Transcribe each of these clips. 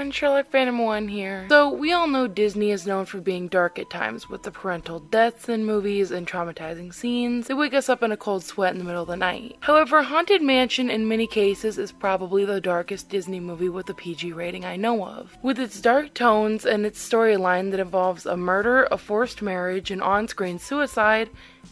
everyone, Sherlock Phantom 1 here. So, we all know Disney is known for being dark at times with the parental deaths in movies and traumatizing scenes that wake us up in a cold sweat in the middle of the night. However, Haunted Mansion in many cases is probably the darkest Disney movie with a PG rating I know of. With its dark tones and its storyline that involves a murder, a forced marriage, an on-screen suicide,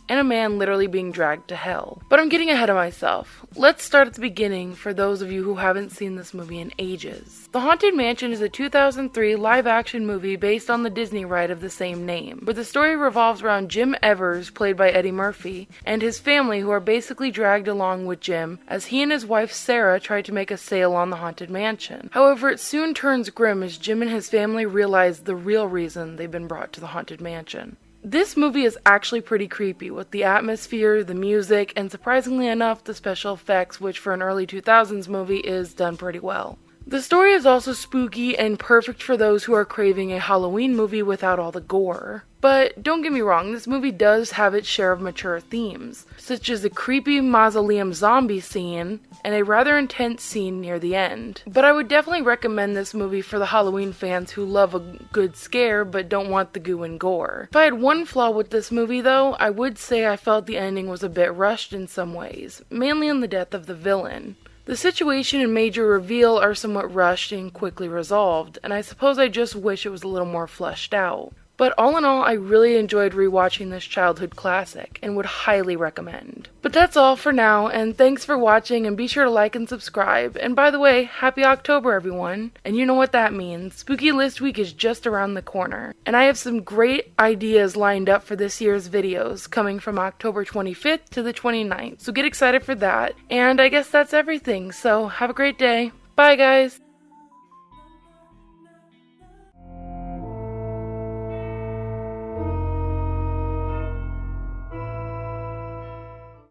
and a man literally being dragged to hell. But I'm getting ahead of myself. Let's start at the beginning for those of you who haven't seen this movie in ages. The Haunted Mansion is a 2003 live action movie based on the Disney ride of the same name, where the story revolves around Jim Evers, played by Eddie Murphy, and his family who are basically dragged along with Jim as he and his wife Sarah try to make a sale on the Haunted Mansion. However, it soon turns grim as Jim and his family realize the real reason they've been brought to the Haunted Mansion. This movie is actually pretty creepy with the atmosphere, the music, and surprisingly enough, the special effects, which for an early 2000s movie is done pretty well. The story is also spooky and perfect for those who are craving a Halloween movie without all the gore. But don't get me wrong, this movie does have its share of mature themes, such as a creepy mausoleum zombie scene and a rather intense scene near the end. But I would definitely recommend this movie for the Halloween fans who love a good scare but don't want the goo and gore. If I had one flaw with this movie though, I would say I felt the ending was a bit rushed in some ways, mainly in the death of the villain. The situation and major reveal are somewhat rushed and quickly resolved, and I suppose I just wish it was a little more fleshed out. But all in all, I really enjoyed rewatching this childhood classic and would highly recommend. But that's all for now, and thanks for watching and be sure to like and subscribe. And by the way, happy October everyone. And you know what that means. Spooky List Week is just around the corner. And I have some great ideas lined up for this year's videos coming from October 25th to the 29th. So get excited for that. And I guess that's everything. So have a great day. Bye guys.